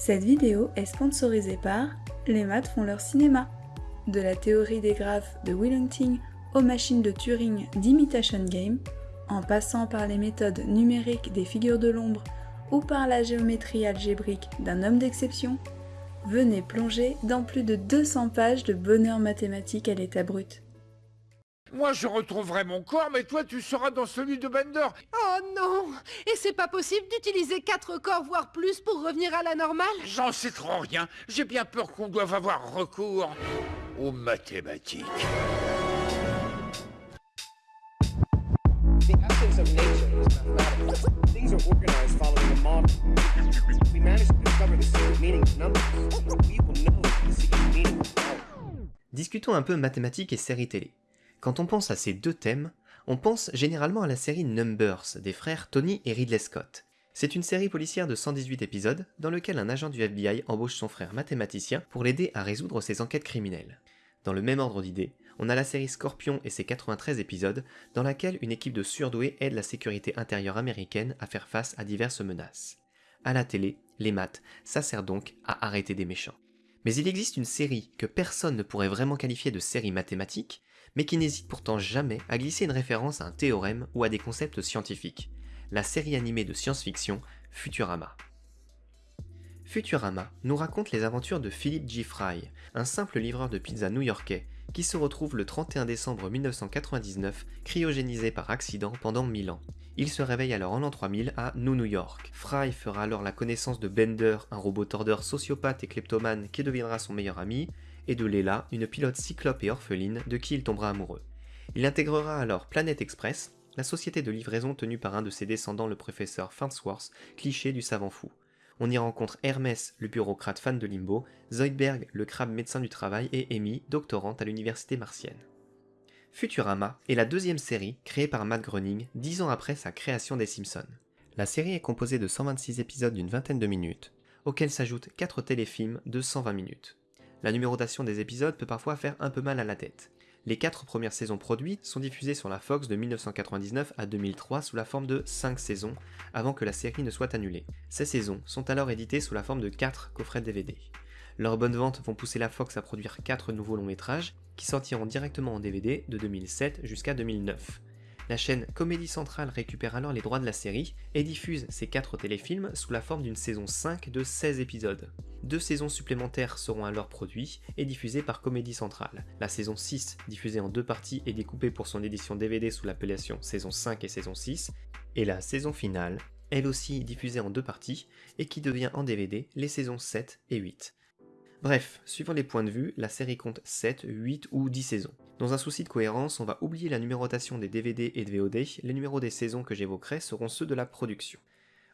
Cette vidéo est sponsorisée par Les maths font leur cinéma. De la théorie des graphes de Willing aux machines de Turing d'Imitation Game, en passant par les méthodes numériques des figures de l'ombre ou par la géométrie algébrique d'un homme d'exception, venez plonger dans plus de 200 pages de bonheur mathématique à l'état brut. Moi, je retrouverai mon corps, mais toi, tu seras dans celui de Bender. Oh non Et c'est pas possible d'utiliser quatre corps, voire plus, pour revenir à la normale? J'en sais trop rien. J'ai bien peur qu'on doive avoir recours aux mathématiques. The essence of nature is mathematical. Things are organized following a model. We managed to discover the secret meaning of numbers. We will know the secret meaning of power. Discutons un peu mathématiques et séries télé. Quand on pense à ces deux thèmes, on pense généralement à la série Numbers des frères Tony et Ridley Scott. C'est une série policière de 118 épisodes dans lequel un agent du FBI embauche son frère mathématicien pour l'aider à résoudre ses enquêtes criminelles. Dans le même ordre d'idées, on a la série Scorpion et ses 93 épisodes dans laquelle une équipe de surdoués aide la sécurité intérieure américaine à faire face à diverses menaces. À la télé, les maths, ça sert donc à arrêter des méchants. Mais il existe une série que personne ne pourrait vraiment qualifier de série mathématique, mais qui n'hésite pourtant jamais à glisser une référence à un théorème ou à des concepts scientifiques, la série animée de science-fiction Futurama. Futurama nous raconte les aventures de Philip G. Fry, un simple livreur de pizza new-yorkais qui se retrouve le 31 décembre 1999 cryogénisé par accident pendant 1000 ans. Il se réveille alors en l'an 3000 à New New York. Fry fera alors la connaissance de Bender, un robot tordeur sociopathe et kleptomane qui deviendra son meilleur ami, et de Leila, une pilote cyclope et orpheline de qui il tombera amoureux. Il intégrera alors Planet Express, la société de livraison tenue par un de ses descendants le professeur Farnsworth, cliché du savant fou. On y rencontre Hermès, le bureaucrate fan de Limbo, Zoidberg, le crabe médecin du travail, et Amy, doctorante à l'université martienne. Futurama est la deuxième série créée par Matt Groening dix ans après sa création des Simpsons. La série est composée de 126 épisodes d'une vingtaine de minutes, auxquels s'ajoutent 4 téléfilms de 120 minutes. La numérotation des épisodes peut parfois faire un peu mal à la tête. Les 4 premières saisons produites sont diffusées sur la Fox de 1999 à 2003 sous la forme de 5 saisons, avant que la série ne soit annulée. Ces saisons sont alors éditées sous la forme de 4 coffrets DVD. Leurs bonnes ventes vont pousser la Fox à produire 4 nouveaux longs métrages, qui sortiront directement en DVD de 2007 jusqu'à 2009. La chaîne Comédie Centrale récupère alors les droits de la série et diffuse ces 4 téléfilms sous la forme d'une saison 5 de 16 épisodes. Deux saisons supplémentaires seront alors produites et diffusées par Comédie Centrale. La saison 6, diffusée en deux parties et découpée pour son édition DVD sous l'appellation saison 5 et saison 6, et la saison finale, elle aussi diffusée en deux parties et qui devient en DVD les saisons 7 et 8. Bref, suivant les points de vue, la série compte 7, 8 ou 10 saisons. Dans un souci de cohérence, on va oublier la numérotation des DVD et de VOD, les numéros des saisons que j'évoquerai seront ceux de la production.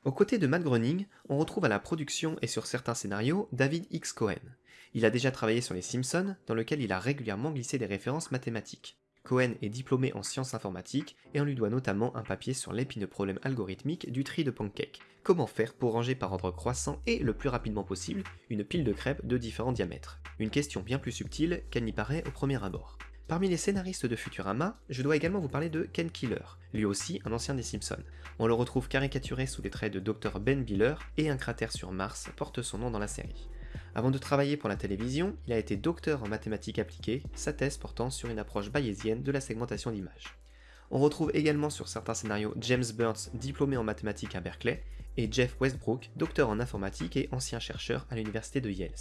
Aux côtés de Matt Groening, on retrouve à la production et sur certains scénarios David X. Cohen. Il a déjà travaillé sur Les Simpsons, dans lequel il a régulièrement glissé des références mathématiques. Cohen est diplômé en sciences informatiques et on lui doit notamment un papier sur l'épineux problème algorithmique du tri de pancake. Comment faire pour ranger par ordre croissant et le plus rapidement possible une pile de crêpes de différents diamètres? Une question bien plus subtile qu'elle n'y paraît au premier abord. Parmi les scénaristes de Futurama, je dois également vous parler de Ken Killer, lui aussi un ancien des Simpsons. On le retrouve caricaturé sous les traits de Dr Ben Biller et un cratère sur Mars porte son nom dans la série. Avant de travailler pour la télévision, il a été docteur en mathématiques appliquées, sa thèse portant sur une approche bayésienne de la segmentation d'images. On retrouve également sur certains scénarios James Burns, diplômé en mathématiques à Berkeley, et Jeff Westbrook, docteur en informatique et ancien chercheur à l'université de Yale.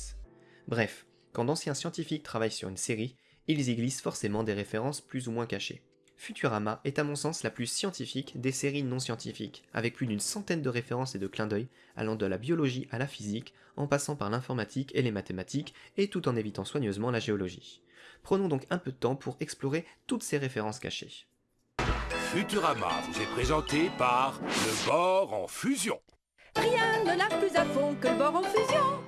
Bref, quand d'anciens scientifiques travaillent sur une série, ils y glissent forcément des références plus ou moins cachées. Futurama est à mon sens la plus scientifique des séries non scientifiques, avec plus d'une centaine de références et de clins d'œil allant de la biologie à la physique, en passant par l'informatique et les mathématiques, et tout en évitant soigneusement la géologie. Prenons donc un peu de temps pour explorer toutes ces références cachées. Futurama vous est présenté par le bord en fusion. Rien ne lave plus à fond que le bord en fusion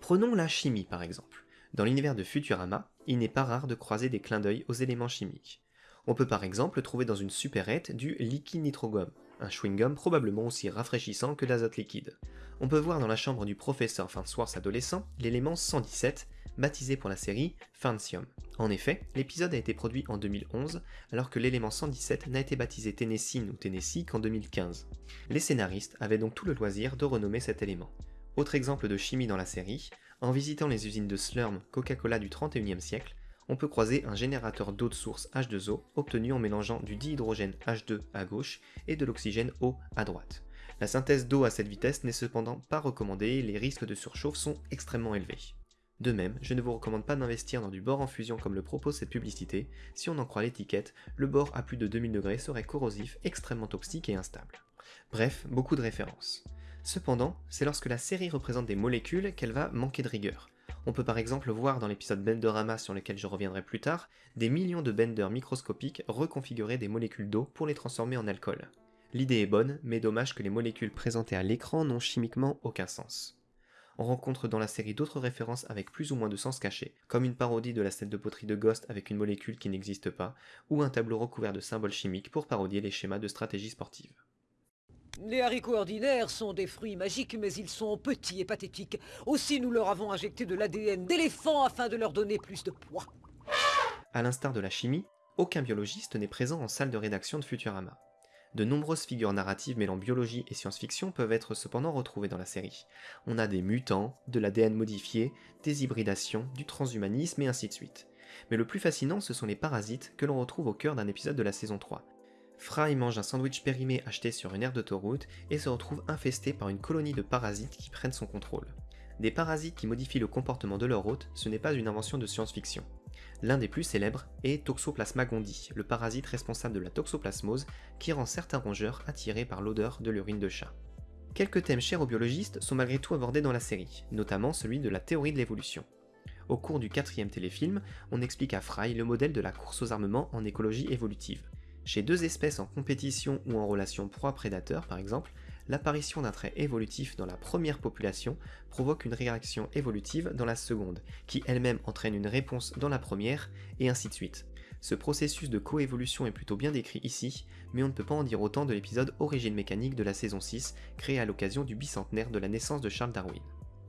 Prenons la chimie par exemple. Dans l'univers de Futurama, il n'est pas rare de croiser des clins d'œil aux éléments chimiques. On peut par exemple trouver dans une supérette du liquide nitrogum, un chewing-gum probablement aussi rafraîchissant que l'azote liquide. On peut voir dans la chambre du professeur Farnsworth adolescent l'élément 117, baptisé pour la série Farncium. En effet, l'épisode a été produit en 2011, alors que l'élément 117 n'a été baptisé Tennessine ou Tennessee qu'en 2015. Les scénaristes avaient donc tout le loisir de renommer cet élément. Autre exemple de chimie dans la série, en visitant les usines de Slurm Coca-Cola du 31e siècle, on peut croiser un générateur d'eau de source H2O obtenu en mélangeant du dihydrogène H2 à gauche et de l'oxygène O à droite. La synthèse d'eau à cette vitesse n'est cependant pas recommandée, les risques de surchauffe sont extrêmement élevés. De même, je ne vous recommande pas d'investir dans du bore en fusion comme le propose cette publicité, si on en croit l'étiquette, le bore à plus de 2000 degrés serait corrosif, extrêmement toxique et instable. Bref, beaucoup de références. Cependant, c'est lorsque la série représente des molécules qu'elle va manquer de rigueur. On peut par exemple voir dans l'épisode Benderama sur lequel je reviendrai plus tard, des millions de benders microscopiques reconfigurer des molécules d'eau pour les transformer en alcool. L'idée est bonne, mais dommage que les molécules présentées à l'écran n'ont chimiquement aucun sens. On rencontre dans la série d'autres références avec plus ou moins de sens caché, comme une parodie de la scène de poterie de Ghost avec une molécule qui n'existe pas, ou un tableau recouvert de symboles chimiques pour parodier les schémas de stratégie sportive. Les haricots ordinaires sont des fruits magiques, mais ils sont petits et pathétiques. Aussi, nous leur avons injecté de l'ADN d'éléphant afin de leur donner plus de poids. A l'instar de la chimie, aucun biologiste n'est présent en salle de rédaction de Futurama. De nombreuses figures narratives mêlant biologie et science-fiction peuvent être cependant retrouvées dans la série. On a des mutants, de l'ADN modifié, des hybridations, du transhumanisme et ainsi de suite. Mais le plus fascinant, ce sont les parasites que l'on retrouve au cœur d'un épisode de la saison 3. Fry mange un sandwich périmé acheté sur une aire d'autoroute et se retrouve infesté par une colonie de parasites qui prennent son contrôle. Des parasites qui modifient le comportement de leur hôte, ce n'est pas une invention de science-fiction. L'un des plus célèbres est Toxoplasma gondii, le parasite responsable de la toxoplasmose qui rend certains rongeurs attirés par l'odeur de l'urine de chat. Quelques thèmes chers aux biologistes sont malgré tout abordés dans la série, notamment celui de la théorie de l'évolution. Au cours du quatrième téléfilm, on explique à Fry le modèle de la course aux armements en écologie évolutive. Chez deux espèces en compétition ou en relation proie-prédateur par exemple, l'apparition d'un trait évolutif dans la première population provoque une réaction évolutive dans la seconde, qui elle-même entraîne une réponse dans la première, et ainsi de suite. Ce processus de coévolution est plutôt bien décrit ici, mais on ne peut pas en dire autant de l'épisode Origine mécanique de la saison 6, créé à l'occasion du bicentenaire de la naissance de Charles Darwin.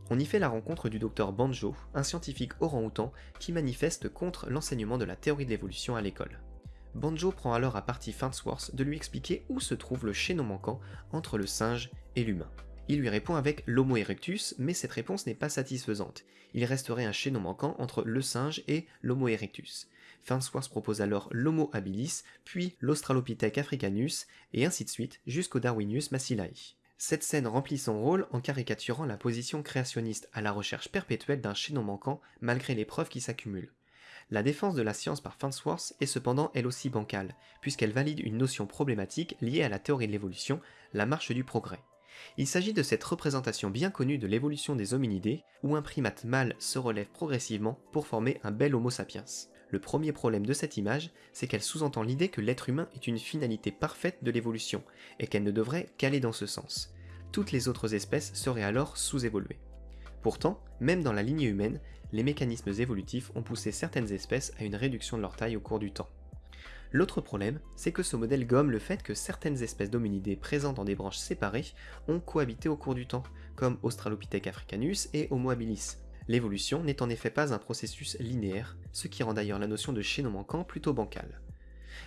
On y fait la rencontre du docteur Banjo, un scientifique orang-outan qui manifeste contre l'enseignement de la théorie de l'évolution à l'école. Banjo prend alors à partie Farnsworth de lui expliquer où se trouve le chaînon manquant entre le singe et l'humain. Il lui répond avec l'Homo erectus, mais cette réponse n'est pas satisfaisante. Il resterait un chaînon manquant entre le singe et l'Homo erectus. Farnsworth propose alors l'Homo habilis, puis l'Australopithèque africanus, et ainsi de suite jusqu'au Darwinius massilae. Cette scène remplit son rôle en caricaturant la position créationniste à la recherche perpétuelle d'un chaînon manquant malgré les preuves qui s'accumulent. La défense de la science par Farnsworth est cependant elle aussi bancale, puisqu'elle valide une notion problématique liée à la théorie de l'évolution, la marche du progrès. Il s'agit de cette représentation bien connue de l'évolution des hominidés, où un primate mâle se relève progressivement pour former un bel Homo sapiens. Le premier problème de cette image, c'est qu'elle sous-entend l'idée que l'être humain est une finalité parfaite de l'évolution, et qu'elle ne devrait qu'aller dans ce sens. Toutes les autres espèces seraient alors sous-évoluées. Pourtant, même dans la lignée humaine, les mécanismes évolutifs ont poussé certaines espèces à une réduction de leur taille au cours du temps. L'autre problème, c'est que ce modèle gomme le fait que certaines espèces d'hominidés présentes dans des branches séparées ont cohabité au cours du temps, comme Australopithèque africanus et Homo habilis. L'évolution n'est en effet pas un processus linéaire, ce qui rend d'ailleurs la notion de chaînon manquant plutôt bancale.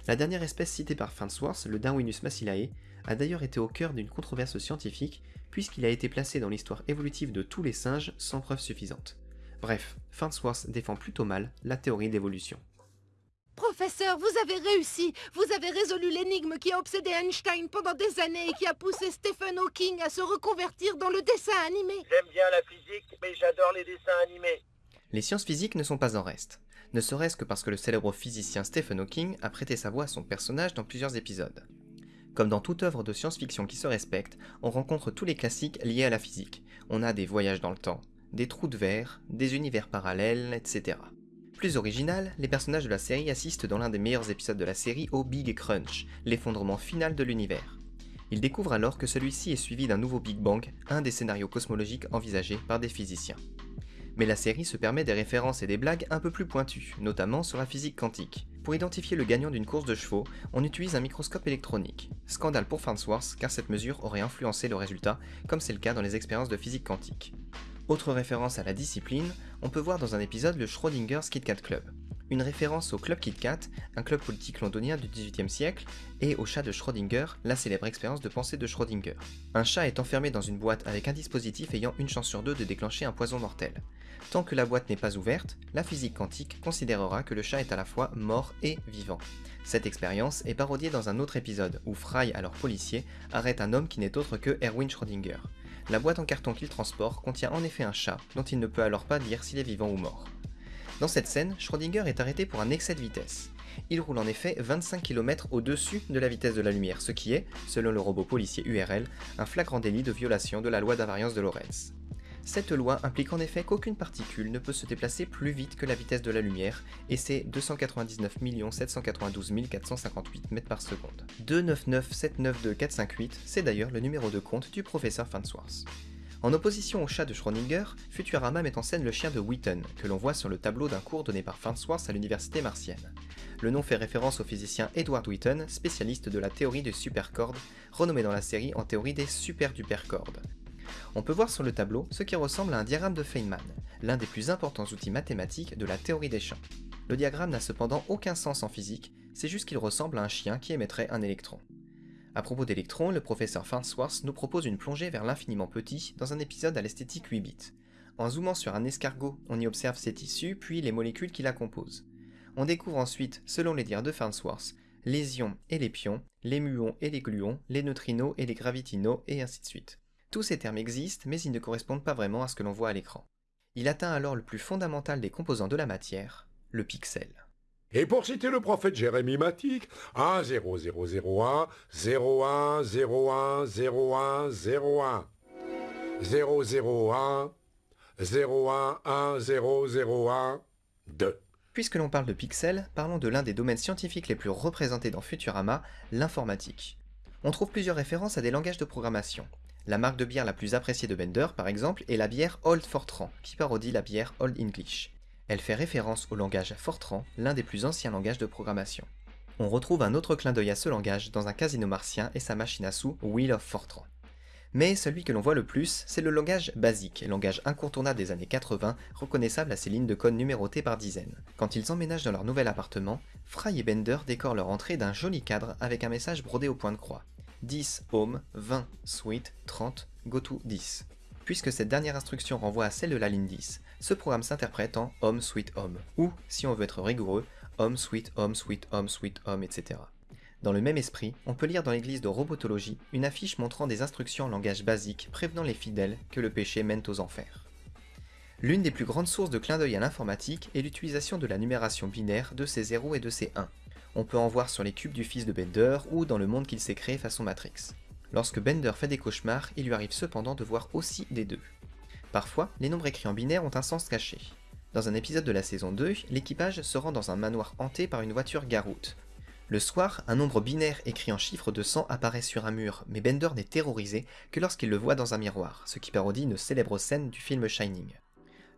La dernière espèce citée par Farnsworth, le Darwinus massilae, a d'ailleurs été au cœur d'une controverse scientifique, puisqu'il a été placé dans l'histoire évolutive de tous les singes sans preuve suffisante. Bref, Farnsworth défend plutôt mal la théorie d'évolution. Professeur, vous avez réussi Vous avez résolu l'énigme qui a obsédé Einstein pendant des années et qui a poussé Stephen Hawking à se reconvertir dans le dessin animé J'aime bien la physique, mais j'adore les dessins animés. Les sciences physiques ne sont pas en reste, ne serait-ce que parce que le célèbre physicien Stephen Hawking a prêté sa voix à son personnage dans plusieurs épisodes. Comme dans toute œuvre de science-fiction qui se respecte, on rencontre tous les classiques liés à la physique. On a des voyages dans le temps, des trous de verre, des univers parallèles, etc. Plus original, les personnages de la série assistent dans l'un des meilleurs épisodes de la série au Big Crunch, l'effondrement final de l'univers. Ils découvrent alors que celui-ci est suivi d'un nouveau Big Bang, un des scénarios cosmologiques envisagés par des physiciens. Mais la série se permet des références et des blagues un peu plus pointues, notamment sur la physique quantique. Pour identifier le gagnant d'une course de chevaux, on utilise un microscope électronique. Scandale pour Farnsworth car cette mesure aurait influencé le résultat, comme c'est le cas dans les expériences de physique quantique. Autre référence à la discipline, on peut voir dans un épisode le Schrodinger's Kit Kat Club. Une référence au Club Kit Kat, un club politique londonien du XVIIIe siècle, et au chat de Schrödinger, la célèbre expérience de pensée de Schrödinger. Un chat est enfermé dans une boîte avec un dispositif ayant une chance sur deux de déclencher un poison mortel. Tant que la boîte n'est pas ouverte, la physique quantique considérera que le chat est à la fois mort et vivant. Cette expérience est parodiée dans un autre épisode où Fry, alors policier, arrête un homme qui n'est autre que Erwin Schrödinger. La boîte en carton qu'il transporte contient en effet un chat, dont il ne peut alors pas dire s'il est vivant ou mort. Dans cette scène, Schrödinger est arrêté pour un excès de vitesse. Il roule en effet 25 km au-dessus de la vitesse de la lumière, ce qui est, selon le robot policier URL, un flagrant délit de violation de la loi d'invariance de Lorentz. Cette loi implique en effet qu'aucune particule ne peut se déplacer plus vite que la vitesse de la lumière, et c'est 299 792 458 mètres par seconde. 299792458, c'est d'ailleurs le numéro de compte du professeur Farnsworth. En opposition au chat de Schrödinger, Futurama met en scène le chien de Wheaton, que l'on voit sur le tableau d'un cours donné par Farnsworth à l'université martienne. Le nom fait référence au physicien Edward Wheaton, spécialiste de la théorie des supercordes, renommé dans la série en théorie des superdupercordes. On peut voir sur le tableau ce qui ressemble à un diagramme de Feynman, l'un des plus importants outils mathématiques de la théorie des champs. Le diagramme n'a cependant aucun sens en physique, c'est juste qu'il ressemble à un chien qui émettrait un électron. À propos d'électrons, le professeur Farnsworth nous propose une plongée vers l'infiniment petit dans un épisode à l'esthétique 8 bits. En zoomant sur un escargot, on y observe ses tissus puis les molécules qui la composent. On découvre ensuite, selon les dires de Farnsworth, les ions et les pions, les muons et les gluons, les neutrinos et les gravitinos, et ainsi de suite. Tous ces termes existent, mais ils ne correspondent pas vraiment à ce que l'on voit à l'écran. Il atteint alors le plus fondamental des composants de la matière, le pixel. Et pour citer le prophète Jérémie Matic, 1 0 0 0 1 0 1 0 1 0 1 0 1 0 0 1 0 1 1 0 0 1 2. Puisque l'on parle de pixels, parlons de l'un des domaines scientifiques les plus représentés dans Futurama, l'informatique. On trouve plusieurs références à des langages de programmation. La marque de bière la plus appréciée de Bender, par exemple, est la bière Old Fortran, qui parodie la bière Old English. Elle fait référence au langage Fortran, l'un des plus anciens langages de programmation. On retrouve un autre clin d'œil à ce langage dans un casino martien et sa machine à sous Wheel of Fortran. Mais celui que l'on voit le plus, c'est le langage basique, langage incontournable des années 80, reconnaissable à ses lignes de code numérotées par dizaines. Quand ils emménagent dans leur nouvel appartement, Fry et Bender décorent leur entrée d'un joli cadre avec un message brodé au point de croix. 10 home, 20 suite, 30 go to 10. Puisque cette dernière instruction renvoie à celle de la ligne 10, ce programme s'interprète en home suite home, ou, si on veut être rigoureux, home suite home suite home suite home, etc. Dans le même esprit, on peut lire dans l'église de Robotologie une affiche montrant des instructions en langage basique prévenant les fidèles que le péché mène aux enfers. L'une des plus grandes sources de clin d'œil à l'informatique est l'utilisation de la numération binaire de ces 0 et de ces 1, on peut en voir sur les cubes du fils de Bender ou dans le monde qu'il s'est créé façon Matrix. Lorsque Bender fait des cauchemars, il lui arrive cependant de voir aussi des deux. Parfois, les nombres écrits en binaire ont un sens caché. Dans un épisode de la saison 2, l'équipage se rend dans un manoir hanté par une voiture garoute. Le soir, un nombre binaire écrit en chiffres de 100 apparaît sur un mur, mais Bender n'est terrorisé que lorsqu'il le voit dans un miroir, ce qui parodie une célèbre scène du film Shining.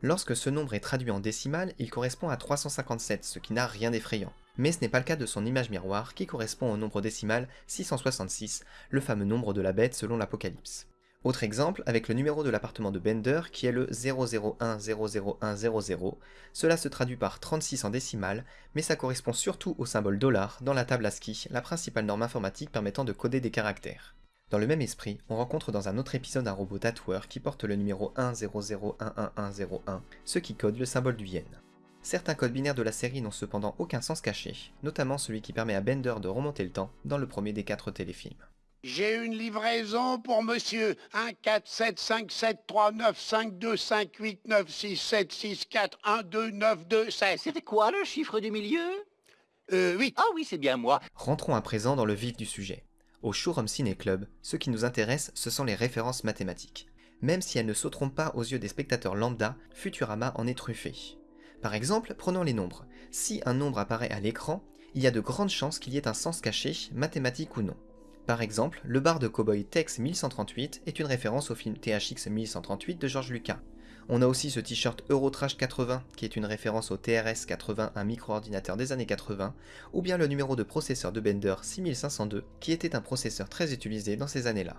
Lorsque ce nombre est traduit en décimal, il correspond à 357, ce qui n'a rien d'effrayant mais ce n'est pas le cas de son image miroir qui correspond au nombre décimal 666, le fameux nombre de la bête selon l'Apocalypse. Autre exemple avec le numéro de l'appartement de Bender qui est le 001000100. Cela se traduit par 36 en décimal, mais ça correspond surtout au symbole dollar dans la table ASCII, la principale norme informatique permettant de coder des caractères. Dans le même esprit, on rencontre dans un autre épisode un robot tatoueur qui porte le numéro 100111101, ce qui code le symbole du yen. Certains codes binaires de la série n'ont cependant aucun sens caché, notamment celui qui permet à Bender de remonter le temps dans le premier des quatre téléfilms. J'ai une livraison pour monsieur 1 4 7 5 7 3 9 5 2 5 8 9 6 7 6 4 1 2 9 2 16. C'était quoi le chiffre du milieu? Euh 8. Ah oui, c'est bien moi. Rentrons à présent dans le vif du sujet. Au Showroom Ciné Club, ce qui nous intéresse, ce sont les références mathématiques. Même si elles ne sauteront pas aux yeux des spectateurs lambda, Futurama en est truffé. Par exemple, prenons les nombres. Si un nombre apparaît à l'écran, il y a de grandes chances qu'il y ait un sens caché, mathématique ou non. Par exemple, le bar de cowboy Tex 1138 est une référence au film THX 1138 de George Lucas. On a aussi ce t-shirt Eurotrash 80 qui est une référence au TRS 80, un micro-ordinateur des années 80, ou bien le numéro de processeur de Bender 6502 qui était un processeur très utilisé dans ces années-là.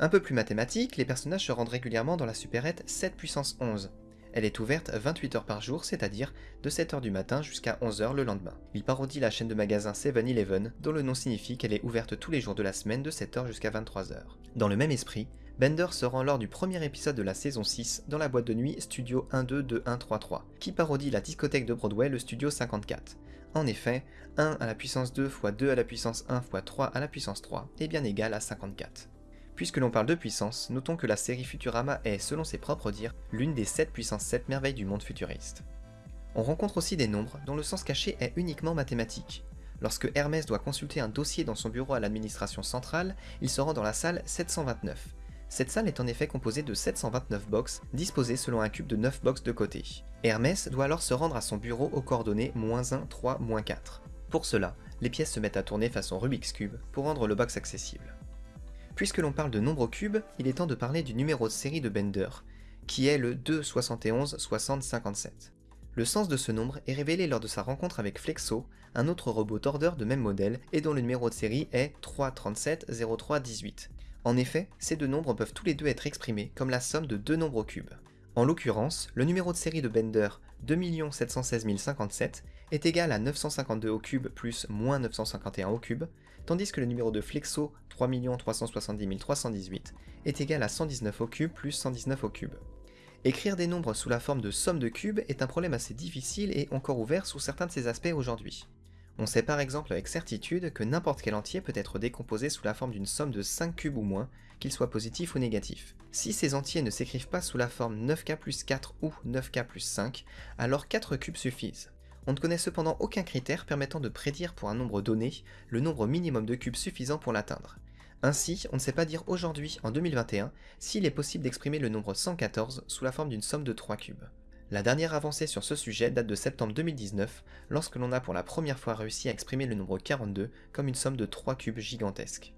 Un peu plus mathématique, les personnages se rendent régulièrement dans la supérette 7 puissance 11, Elle est ouverte 28 heures par jour, c'est-à-dire de 7h du matin jusqu'à 11h le lendemain. Il parodie la chaîne de magasins 7-Eleven, dont le nom signifie qu'elle est ouverte tous les jours de la semaine de 7h jusqu'à 23h. Dans le même esprit, Bender se rend lors du premier épisode de la saison 6 dans la boîte de nuit Studio 122133, qui parodie la discothèque de Broadway, le Studio 54. En effet, 1 à la puissance 2 fois 2 à la puissance 1 fois 3 à la puissance 3 est bien égal à 54. Puisque l'on parle de puissance, notons que la série Futurama est, selon ses propres dires, l'une des 7 puissance 7 merveilles du monde futuriste. On rencontre aussi des nombres dont le sens caché est uniquement mathématique. Lorsque Hermès doit consulter un dossier dans son bureau à l'administration centrale, il se rend dans la salle 729. Cette salle est en effet composée de 729 box disposées selon un cube de 9 box de côté. Hermès doit alors se rendre à son bureau aux coordonnées 1, 3, 4. Pour cela, les pièces se mettent à tourner façon Rubik's Cube pour rendre le box accessible. Puisque l'on parle de nombre cubes, il est temps de parler du numéro de série de Bender, qui est le 2 71 60 57. Le sens de ce nombre est révélé lors de sa rencontre avec Flexo, un autre robot tordeur de même modèle et dont le numéro de série est 337 03 18. En effet, ces deux nombres peuvent tous les deux être exprimés comme la somme de deux nombres cubes. En l'occurrence, le numéro de série de Bender 2 716 057 est égal à 952 au cube plus moins 951 au cube, tandis que le numéro de Flexo 3 370 318 est égal à 119 au cube plus 119 au cube. Écrire des nombres sous la forme de somme de cubes est un problème assez difficile et encore ouvert sous certains de ses aspects aujourd'hui. On sait par exemple avec certitude que n'importe quel entier peut être décomposé sous la forme d'une somme de 5 cubes ou moins, qu'il soit positif ou négatif. Si ces entiers ne s'écrivent pas sous la forme 9k plus 4 ou 9k plus 5, alors 4 cubes suffisent. On ne connaît cependant aucun critère permettant de prédire pour un nombre donné le nombre minimum de cubes suffisant pour l'atteindre. Ainsi, on ne sait pas dire aujourd'hui, en 2021, s'il est possible d'exprimer le nombre 114 sous la forme d'une somme de 3 cubes. La dernière avancée sur ce sujet date de septembre 2019, lorsque l'on a pour la première fois réussi à exprimer le nombre 42 comme une somme de 3 cubes gigantesques.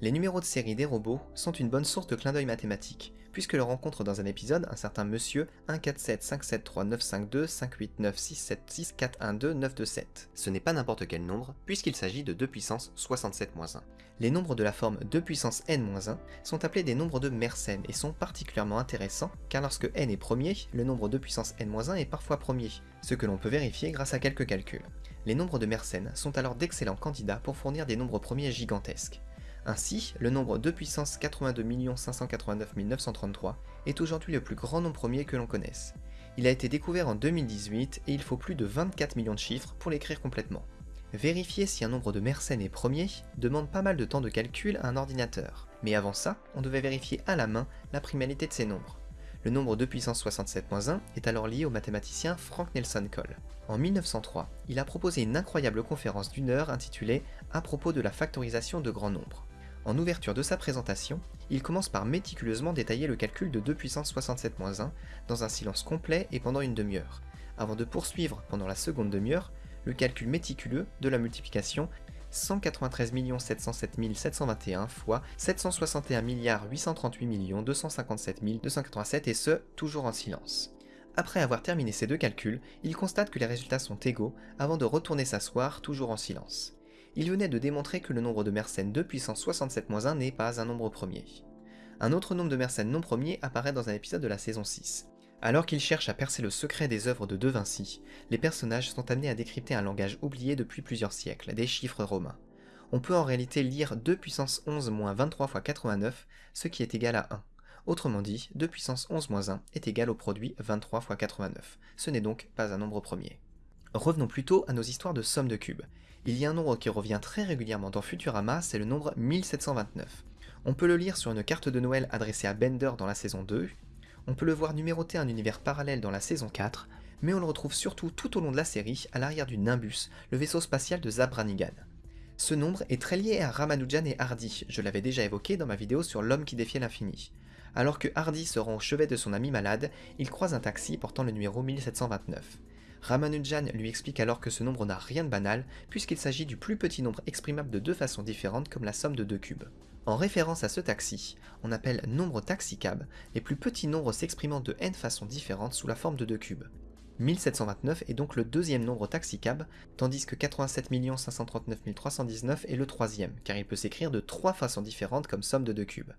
Les numéros de série des robots sont une bonne source de clin d'œil mathématique, puisque l'on rencontre dans un épisode un certain monsieur 147573952589676412927. Ce n'est pas n'importe quel nombre, puisqu'il s'agit de 2 puissance 67-1. Les nombres de la forme 2 puissance n-1 sont appelés des nombres de Mersenne et sont particulièrement intéressants, car lorsque n est premier, le nombre 2 puissance n-1 est parfois premier, ce que l'on peut vérifier grâce à quelques calculs. Les nombres de Mersenne sont alors d'excellents candidats pour fournir des nombres premiers gigantesques. Ainsi, le nombre 2 puissance 82 589 933 est aujourd'hui le plus grand nombre premier que l'on connaisse. Il a été découvert en 2018 et il faut plus de 24 millions de chiffres pour l'écrire complètement. Vérifier si un nombre de Mersenne est premier demande pas mal de temps de calcul à un ordinateur, mais avant ça, on devait vérifier à la main la primalité de ces nombres. Le nombre 2 puissance 67-1 est alors lié au mathématicien Frank Nelson Cole. En 1903, il a proposé une incroyable conférence d'une heure intitulée À propos de la factorisation de grands nombres. En ouverture de sa présentation, il commence par méticuleusement détailler le calcul de 2 puissance 67-1 dans un silence complet et pendant une demi-heure, avant de poursuivre pendant la seconde demi-heure le calcul méticuleux de la multiplication 193 707 721 fois 761 838 257 287 et ce, toujours en silence. Après avoir terminé ces deux calculs, il constate que les résultats sont égaux avant de retourner s'asseoir toujours en silence il venait de démontrer que le nombre de Mersenne 2 puissance 67-1 n'est pas un nombre premier. Un autre nombre de Mersenne non premier apparaît dans un épisode de la saison 6. Alors qu'ils cherchent à percer le secret des œuvres de De Vinci, les personnages sont amenés à décrypter un langage oublié depuis plusieurs siècles, des chiffres romains. On peut en réalité lire 2 puissance 11 moins 23 fois 89, ce qui est égal à 1. Autrement dit, 2 puissance 11 moins 1 est égal au produit 23 fois 89. Ce n'est donc pas un nombre premier. Revenons plutôt à nos histoires de somme de cubes. Il y a un nombre qui revient très régulièrement dans Futurama, c'est le nombre 1729. On peut le lire sur une carte de Noël adressée à Bender dans la saison 2, on peut le voir numéroter un univers parallèle dans la saison 4, mais on le retrouve surtout tout au long de la série à l'arrière du Nimbus, le vaisseau spatial de Zabranigan. Ce nombre est très lié à Ramanujan et Hardy, je l'avais déjà évoqué dans ma vidéo sur l'homme qui défiait l'infini. Alors que Hardy se rend au chevet de son ami malade, il croise un taxi portant le numéro 1729. Ramanujan lui explique alors que ce nombre n'a rien de banal, puisqu'il s'agit du plus petit nombre exprimable de deux façons différentes comme la somme de deux cubes. En référence à ce taxi, on appelle nombre taxicab les plus petits nombres s'exprimant de n façons différentes sous la forme de deux cubes. 1729 est donc le deuxième nombre taxicab, tandis que 87 539 319 est le troisième, car il peut s'écrire de trois façons différentes comme somme de deux cubes.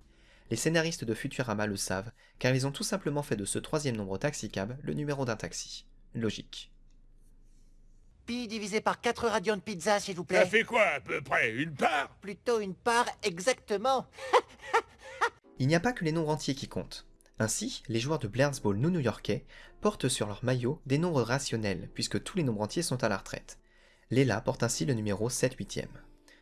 Les scénaristes de Futurama le savent, car ils ont tout simplement fait de ce troisième nombre taxicab le numéro d'un taxi. Logique. Pi divisé par 4 radions de pizza, s'il vous plaît. Ça fait quoi à peu près Une part? Plutôt une part, exactement. Il n'y a pas que les nombres entiers qui comptent. Ainsi, les joueurs de Blair's Ball new-yorkais portent sur leur maillot des nombres rationnels, puisque tous les nombres entiers sont à la retraite. Léla porte ainsi le numéro 7 8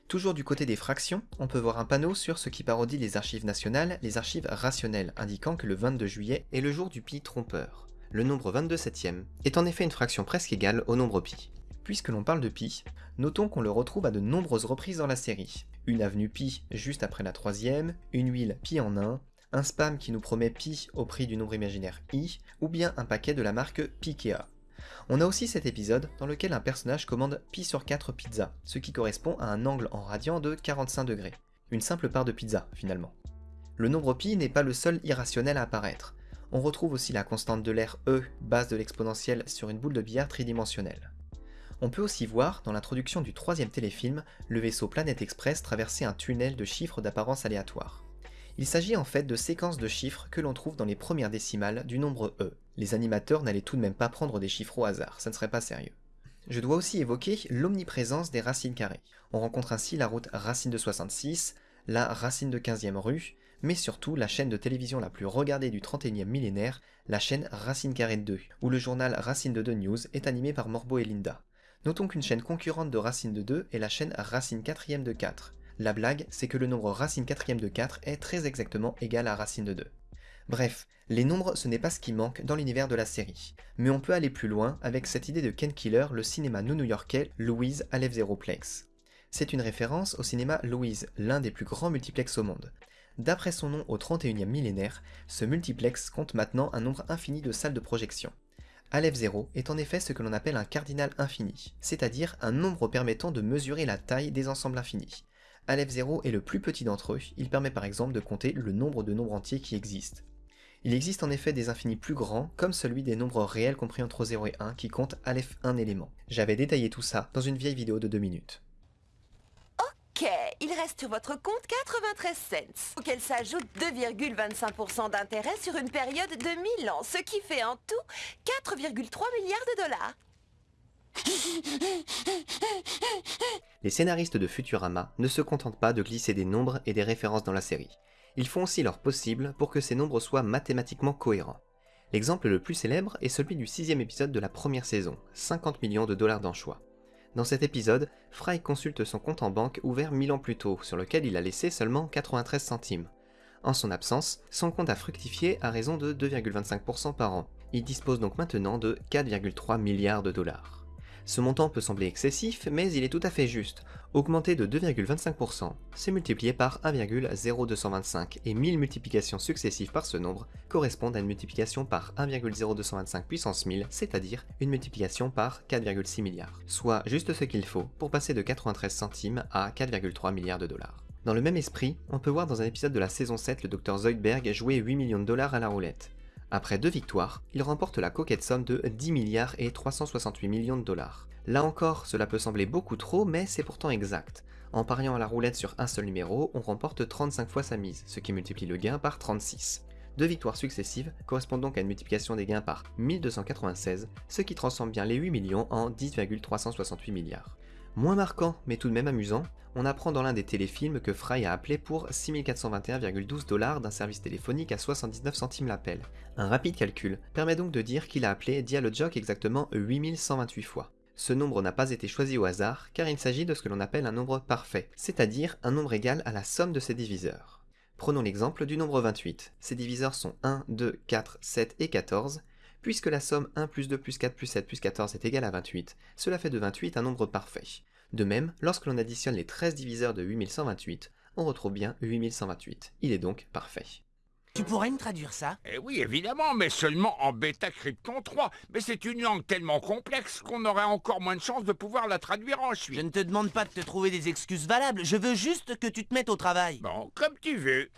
Toujours du côté des fractions, on peut voir un panneau sur ce qui parodie les archives nationales, les archives rationnelles, indiquant que le 22 juillet est le jour du pi trompeur. Le nombre 22 septième est en effet une fraction presque égale au nombre pi. Puisque l'on parle de pi, notons qu'on le retrouve à de nombreuses reprises dans la série. Une avenue pi juste après la troisième, une huile pi en 1, un spam qui nous promet pi au prix du nombre imaginaire i, ou bien un paquet de la marque Pikea. On a aussi cet épisode dans lequel un personnage commande pi sur 4 pizzas, ce qui correspond à un angle en radian de 45 degrés. Une simple part de pizza finalement. Le nombre pi n'est pas le seul irrationnel à apparaître. On retrouve aussi la constante de l'air E, base de l'exponentielle sur une boule de billard tridimensionnelle. On peut aussi voir, dans l'introduction du troisième téléfilm, le vaisseau Planet Express traverser un tunnel de chiffres d'apparence aléatoire. Il s'agit en fait de séquences de chiffres que l'on trouve dans les premières décimales du nombre E. Les animateurs n'allaient tout de même pas prendre des chiffres au hasard, ça ne serait pas sérieux. Je dois aussi évoquer l'omniprésence des racines carrées. On rencontre ainsi la route racine de 66, la racine de 15e rue, mais surtout la chaîne de télévision la plus regardée du 31e millénaire, la chaîne Racine Carrée 2, où le journal Racine de 2 News est animé par Morbo et Linda. Notons qu'une chaîne concurrente de racine de 2 est la chaîne racine quatrième de 4. La blague, c'est que le nombre racine quatrième de 4 est très exactement égal à racine de 2. Bref, les nombres ce n'est pas ce qui manque dans l'univers de la série, mais on peut aller plus loin avec cette idée de Ken Killer, le cinéma new-yorkais Louise Aleph Plex. C'est une référence au cinéma Louise, l'un des plus grands multiplex au monde. D'après son nom au 31e millénaire, ce multiplex compte maintenant un nombre infini de salles de projection. Aleph 0 est en effet ce que l'on appelle un cardinal infini, c'est-à-dire un nombre permettant de mesurer la taille des ensembles infinis. Aleph 0 est le plus petit d'entre eux, il permet par exemple de compter le nombre de nombres entiers qui existent. Il existe en effet des infinis plus grands, comme celui des nombres réels compris entre 0 et 1 qui compte Aleph 1 élément. J'avais détaillé tout ça dans une vieille vidéo de 2 minutes. Il reste sur votre compte 93 cents, auquel s'ajoute 2,25% d'intérêt sur une période de 1000 ans, ce qui fait en tout 4,3 milliards de dollars. Les scénaristes de Futurama ne se contentent pas de glisser des nombres et des références dans la série. Ils font aussi leur possible pour que ces nombres soient mathématiquement cohérents. L'exemple le plus célèbre est celui du sixième épisode de la première saison, 50 millions de dollars d'anchois. Dans cet épisode, Fry consulte son compte en banque ouvert 1000 ans plus tôt, sur lequel il a laissé seulement 93 centimes. En son absence, son compte a fructifié à raison de 2,25% par an. Il dispose donc maintenant de 4,3 milliards de dollars. Ce montant peut sembler excessif, mais il est tout à fait juste. Augmenté de 2,25%, c'est multiplié par 1,0225, et 1000 multiplications successives par ce nombre correspondent à une multiplication par 1,0225 puissance 1000, c'est-à-dire une multiplication par 4,6 milliards. Soit juste ce qu'il faut pour passer de 93 centimes à 4,3 milliards de dollars. Dans le même esprit, on peut voir dans un épisode de la saison 7 le Dr Zoidberg jouer 8 millions de dollars à la roulette. Après deux victoires, il remporte la coquette somme de 10 milliards et 368 millions de dollars. Là encore, cela peut sembler beaucoup trop, mais c'est pourtant exact. En pariant à la roulette sur un seul numéro, on remporte 35 fois sa mise, ce qui multiplie le gain par 36. Deux victoires successives correspondent donc à une multiplication des gains par 1296, ce qui transforme bien les 8 millions en 10,368 milliards. Moins marquant, mais tout de même amusant, on apprend dans l'un des téléfilms que Fry a appelé pour 6421,12 dollars d'un service téléphonique à 79 centimes l'appel. Un rapide calcul permet donc de dire qu'il a appelé Dialogjock exactement 8128 fois. Ce nombre n'a pas été choisi au hasard car il s'agit de ce que l'on appelle un nombre parfait, c'est-à-dire un nombre égal à la somme de ses diviseurs. Prenons l'exemple du nombre 28. Ses diviseurs sont 1, 2, 4, 7 et 14, Puisque la somme 1 plus 2 plus 4 plus 7 plus 14 est égale à 28, cela fait de 28 un nombre parfait. De même, lorsque l'on additionne les 13 diviseurs de 8128, on retrouve bien 8128. Il est donc parfait. Tu pourrais me traduire ça? Eh oui, évidemment, mais seulement en bêta crypton 3. Mais c'est une langue tellement complexe qu'on aurait encore moins de chances de pouvoir la traduire ensuite. Je ne te demande pas de te trouver des excuses valables, je veux juste que tu te mettes au travail. Bon, comme tu veux.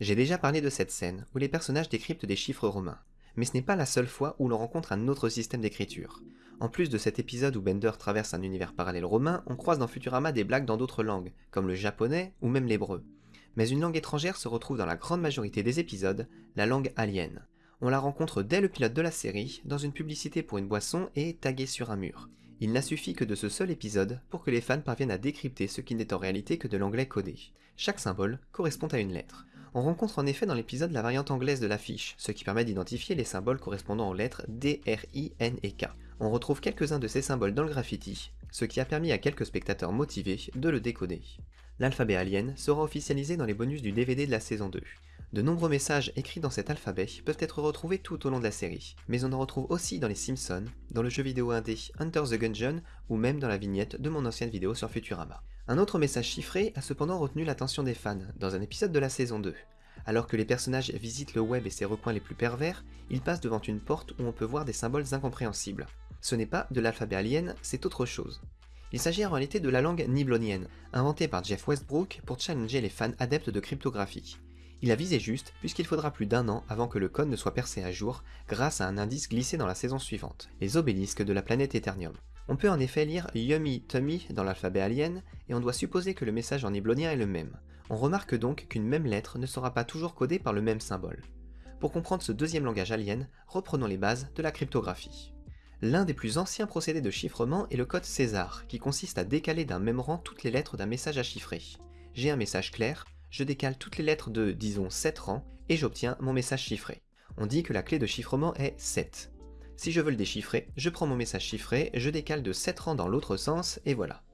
J'ai déjà parlé de cette scène, où les personnages décryptent des chiffres romains. Mais ce n'est pas la seule fois où l'on rencontre un autre système d'écriture. En plus de cet épisode où Bender traverse un univers parallèle romain, on croise dans Futurama des blagues dans d'autres langues, comme le japonais ou même l'hébreu. Mais une langue étrangère se retrouve dans la grande majorité des épisodes, la langue alien. On la rencontre dès le pilote de la série, dans une publicité pour une boisson et taguée sur un mur. Il n'a suffi que de ce seul épisode pour que les fans parviennent à décrypter ce qui n'est en réalité que de l'anglais codé. Chaque symbole correspond à une lettre. On rencontre en effet dans l'épisode la variante anglaise de l'affiche, ce qui permet d'identifier les symboles correspondant aux lettres D, R, I, N et K. On retrouve quelques-uns de ces symboles dans le graffiti, ce qui a permis à quelques spectateurs motivés de le décoder. L'alphabet alien sera officialisé dans les bonus du DVD de la saison 2. De nombreux messages écrits dans cet alphabet peuvent être retrouvés tout au long de la série, mais on en retrouve aussi dans les Simpsons, dans le jeu vidéo indé Hunter the Gungeon ou même dans la vignette de mon ancienne vidéo sur Futurama. Un autre message chiffré a cependant retenu l'attention des fans dans un épisode de la saison 2. Alors que les personnages visitent le web et ses recoins les plus pervers, ils passent devant une porte où on peut voir des symboles incompréhensibles. Ce n'est pas de l'alphabet alien, c'est autre chose. Il s'agit en réalité de la langue niblonienne, inventée par Jeff Westbrook pour challenger les fans adeptes de cryptographie. Il a visé juste puisqu'il faudra plus d'un an avant que le code ne soit percé à jour grâce à un indice glissé dans la saison suivante, les obélisques de la planète Eternium. On peut en effet lire Yummy Tummy dans l'alphabet alien et on doit supposer que le message en niblonien est le même. On remarque donc qu'une même lettre ne sera pas toujours codée par le même symbole. Pour comprendre ce deuxième langage alien, reprenons les bases de la cryptographie. L'un des plus anciens procédés de chiffrement est le code César, qui consiste à décaler d'un même rang toutes les lettres d'un message à chiffrer. J'ai un message clair, je décale toutes les lettres de, disons, 7 rangs, et j'obtiens mon message chiffré. On dit que la clé de chiffrement est 7. Si je veux le déchiffrer, je prends mon message chiffré, je décale de 7 rangs dans l'autre sens, et voilà.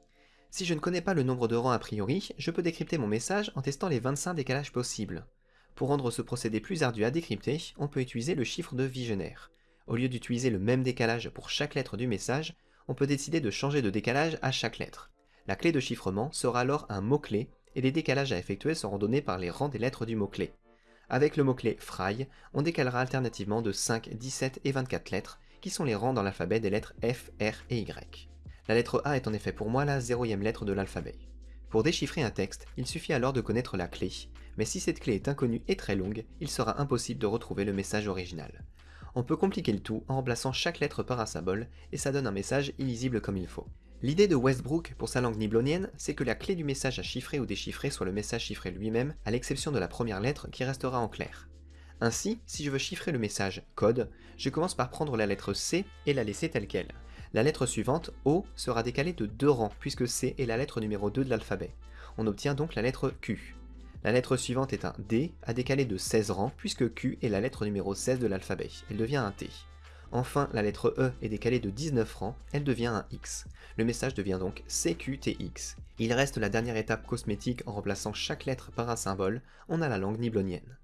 Si je ne connais pas le nombre de rangs a priori, je peux décrypter mon message en testant les 25 décalages possibles. Pour rendre ce procédé plus ardu à décrypter, on peut utiliser le chiffre de Vigenère. Au lieu d'utiliser le même décalage pour chaque lettre du message, on peut décider de changer de décalage à chaque lettre. La clé de chiffrement sera alors un mot-clé, et les décalages à effectuer seront donnés par les rangs des lettres du mot-clé. Avec le mot-clé fry, on décalera alternativement de 5, 17 et 24 lettres, qui sont les rangs dans l'alphabet des lettres F, R et Y. La lettre A est en effet pour moi la zéroième lettre de l'alphabet. Pour déchiffrer un texte, il suffit alors de connaître la clé, mais si cette clé est inconnue et très longue, il sera impossible de retrouver le message original. On peut compliquer le tout en remplaçant chaque lettre par un symbole, et ça donne un message illisible comme il faut. L'idée de Westbrook pour sa langue niblonienne, c'est que la clé du message à chiffrer ou déchiffrer soit le message chiffré lui-même, à l'exception de la première lettre qui restera en clair. Ainsi, si je veux chiffrer le message code, je commence par prendre la lettre C et la laisser telle qu'elle. La lettre suivante, O, sera décalée de deux rangs puisque C est la lettre numéro 2 de l'alphabet. On obtient donc la lettre Q. La lettre suivante est un D, à décaler de 16 rangs puisque Q est la lettre numéro 16 de l'alphabet. Elle devient un T. Enfin, la lettre E est décalée de 19 rangs, elle devient un X. Le message devient donc CQTX. Il reste la dernière étape cosmétique en remplaçant chaque lettre par un symbole, on a la langue niblonienne.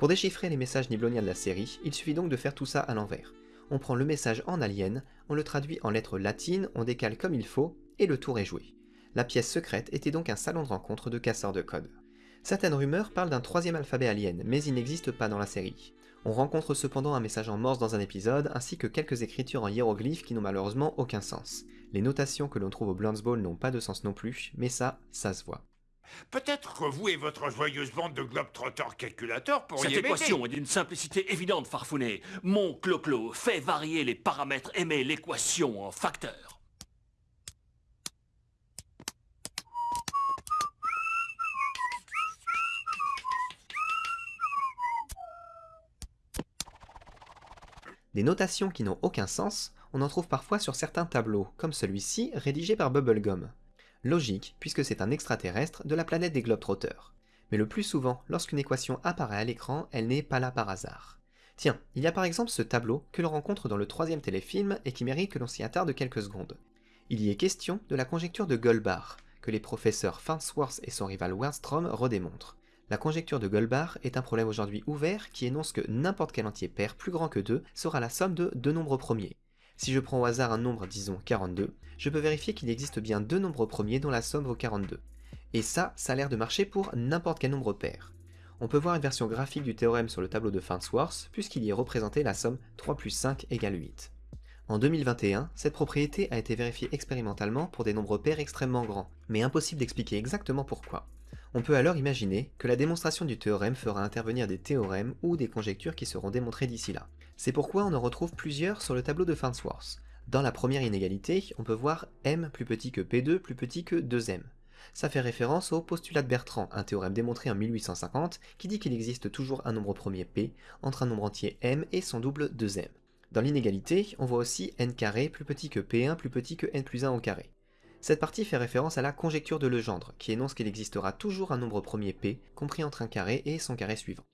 Pour déchiffrer les messages nibloniens de la série, il suffit donc de faire tout ça à l'envers. On prend le message en alien, on le traduit en lettres latines, on décale comme il faut, et le tour est joué. La pièce secrète était donc un salon de rencontre de casseurs de code. Certaines rumeurs parlent d'un troisième alphabet alien, mais il n'existe pas dans la série. On rencontre cependant un message en morse dans un épisode, ainsi que quelques écritures en hiéroglyphes qui n'ont malheureusement aucun sens. Les notations que l'on trouve au Blunts Ball n'ont pas de sens non plus, mais ça, ça se voit. Peut-être que vous et votre joyeuse bande de globetrotters calculateurs pourriez Cette équation est d'une simplicité évidente, Farfounet. Mon clo-clo fait varier les paramètres et met l'équation en facteur. Des notations qui n'ont aucun sens, on en trouve parfois sur certains tableaux, comme celui-ci rédigé par Bubblegum. Logique, puisque c'est un extraterrestre de la planète des Globetrotters. Mais le plus souvent, lorsqu'une équation apparaît à l'écran, elle n'est pas là par hasard. Tiens, il y a par exemple ce tableau que l'on rencontre dans le troisième téléfilm et qui mérite que l'on s'y attarde quelques secondes. Il y est question de la conjecture de Goldbar, que les professeurs Farnsworth et son rival Wernstrom redémontrent. La conjecture de Goldbar est un problème aujourd'hui ouvert qui énonce que n'importe quel entier pair plus grand que 2 sera la somme de deux nombres premiers. Si je prends au hasard un nombre, disons 42, je peux vérifier qu'il existe bien deux nombres premiers dont la somme vaut 42. Et ça, ça a l'air de marcher pour n'importe quel nombre pair. On peut voir une version graphique du théorème sur le tableau de Farnsworth, puisqu'il y est représenté la somme 3 plus 5 égale 8. En 2021, cette propriété a été vérifiée expérimentalement pour des nombres pairs extrêmement grands, mais impossible d'expliquer exactement pourquoi. On peut alors imaginer que la démonstration du théorème fera intervenir des théorèmes ou des conjectures qui seront démontrées d'ici là. C'est pourquoi on en retrouve plusieurs sur le tableau de Farnsworth. Dans la première inégalité, on peut voir m plus petit que p2 plus petit que 2m. Ça fait référence au postulat de Bertrand, un théorème démontré en 1850 qui dit qu'il existe toujours un nombre premier p entre un nombre entier m et son double 2m. Dans l'inégalité, on voit aussi n carré plus petit que p1 plus petit que n plus 1 au carré. Cette partie fait référence à la conjecture de Legendre, qui énonce qu'il existera toujours un nombre premier p, compris entre un carré et son carré suivant.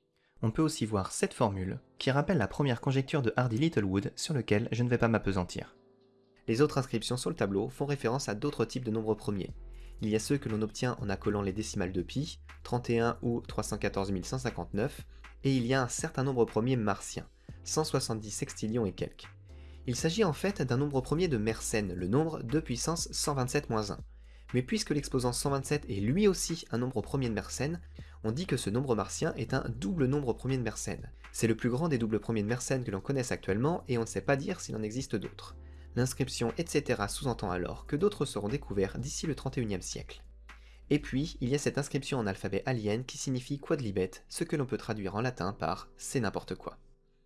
On peut aussi voir cette formule, qui rappelle la première conjecture de Hardy Littlewood sur lequel je ne vais pas m'apesantir. Les autres inscriptions sur le tableau font référence à d'autres types de nombres premiers. Il y a ceux que l'on obtient en accolant les décimales de pi, 31 ou 314 159, et il y a un certain nombre premier martien, 170 sextillions et quelques. Il s'agit en fait d'un nombre premier de Mersenne, le nombre de puissance 127-1. Mais puisque l'exposant 127 est lui aussi un nombre premier de Mersenne, on dit que ce nombre martien est un double nombre premier de Mersenne. C'est le plus grand des doubles premiers de Mersenne que l'on connaisse actuellement et on ne sait pas dire s'il en existe d'autres. L'inscription etc. sous-entend alors que d'autres seront découverts d'ici le 31e siècle. Et puis, il y a cette inscription en alphabet alien qui signifie quadlibet, ce que l'on peut traduire en latin par c'est n'importe quoi.